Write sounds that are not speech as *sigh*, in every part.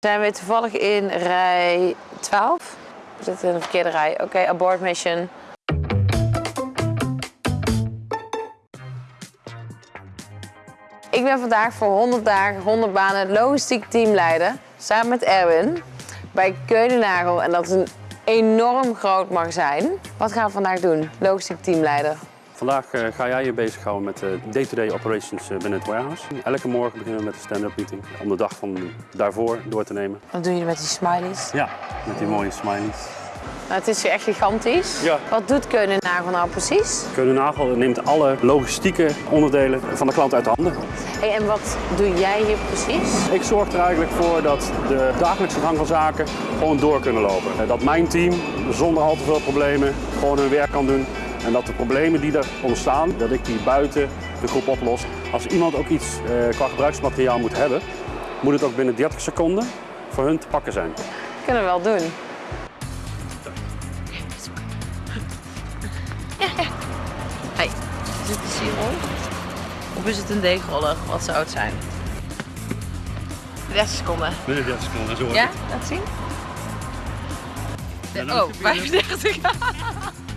Zijn we toevallig in rij 12? We zitten in de verkeerde rij. Oké, abort mission. Ik ben vandaag voor 100 dagen, 100 banen logistiek teamleider. Samen met Erwin bij Keunenagel. En dat is een enorm groot magazijn. Wat gaan we vandaag doen? Logistiek teamleider. Vandaag eh, ga jij je bezighouden met de day-to-day operations eh, binnen het warehouse. Elke morgen beginnen we met een stand-up meeting om de dag van daarvoor door te nemen. Wat doen jullie met die smileys? Ja, met die mooie smileys. Nou, het is hier echt gigantisch. Ja. Wat doet Keunenagel nou precies? Keunenagel neemt alle logistieke onderdelen van de klant uit de handen. Hey, en wat doe jij hier precies? Ik zorg er eigenlijk voor dat de dagelijkse gang van zaken gewoon door kunnen lopen. Eh, Dat mijn team zonder al te veel problemen gewoon hun werk kan doen. En dat de problemen die er ontstaan, dat ik die buiten de groep oplos. Als iemand ook iets eh, qua gebruiksmateriaal moet hebben, moet het ook binnen 30 seconden voor hun te pakken zijn. Kunnen we wel doen. Hey, is het een sierol? Of is het een deegroller? Wat zou het zijn? 30 seconden. Binnen 30 seconden, zo Ja, laat zien. Oh, 35. *laughs*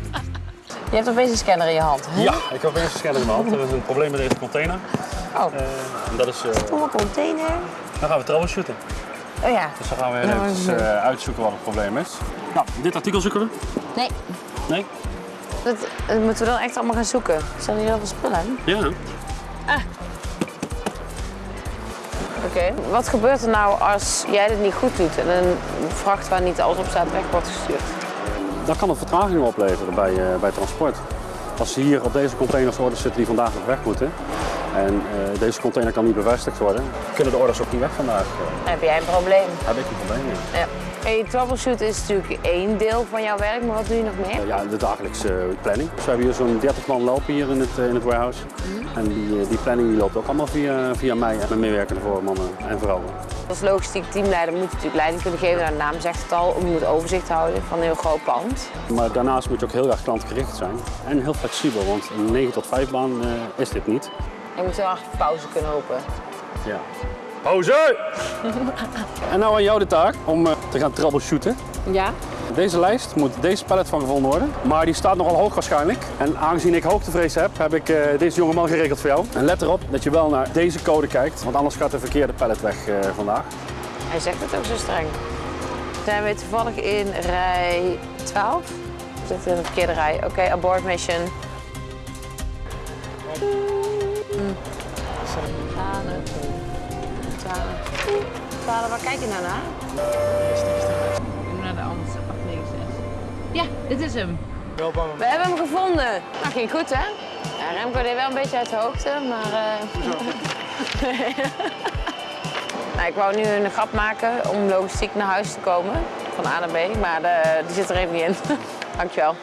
Je hebt opeens een scanner in je hand. hè? Ja, ik heb eerst een scanner in mijn hand. Er is een probleem met deze container. Oh, Eh, en dat is, eh, stomme container. dan gaan we troubleshooten. Oh ja. Dus dan gaan we Nou, even even- uitzoeken wat het probleem is. Nou, dit artikel zoeken we. Nee, Nee? dat, dat moeten we dan echt allemaal gaan zoeken. Zijn hier heel veel spullen? Ja. Oké. Wat gebeurt er nou als jij dit niet goed doet en een vracht waar niet alles op staat weg wordt gestuurd? Dan kan het vertragingen opleveren bij, eh, bij transport. Als hier op deze containers orders zitten die vandaag nog weg moeten en eh, deze container kan niet bevestigd worden, kunnen de orders ook niet weg vandaag. Heb jij een probleem. heb ik een probleem. Ja. Hey, troubleshoot is natuurlijk één deel van jouw werk, maar wat doe je nog meer? Eh, ja, de dagelijkse planning. Dus we hebben hier zo'n 30 man lopen hier in het, in het warehouse. En die, die planning die loopt ook allemaal via, via mij en mijn meewerkende voor mannen en vrouwen. Als logistiek teamleider moet je natuurlijk leiding kunnen geven, naar de naam zegt het al, je moet overzicht houden van een heel groot pand. Maar daarnaast moet je ook heel erg klantgericht zijn en heel flexibel, want een 9 tot 5 baan eh, is dit niet. Je moet heel erg pauze kunnen hopen. Ja. Pauze! *laughs* en nou aan jou de taak om eh, te gaan troubleshooten. Ja? Deze lijst moet deze pallet van gevonden worden, maar die staat nogal hoog waarschijnlijk. En aangezien ik hoogtevrees heb, heb ik eh, deze jongeman geregeld voor jou. En let erop dat je wel naar deze code kijkt, want anders gaat de verkeerde pallet weg eh, vandaag. Hij zegt het ook zo streng. Zijn we toevallig in rij 12? We zitten in de verkeerde rij. Oké, abort mission. Mm. Twaalf. Twaalf. Twaalf, waar kijk je nou naar? Ja, dit is hem. We hebben hem gevonden. Nou, ging goed hè? Ja, Remco deed wel een beetje uit de hoogte, maar... eh, *laughs* Nou, ik wou nu een grap maken om logistiek naar huis te komen, van A naar B, maar de, die zit er even niet in. *laughs* Dankjewel.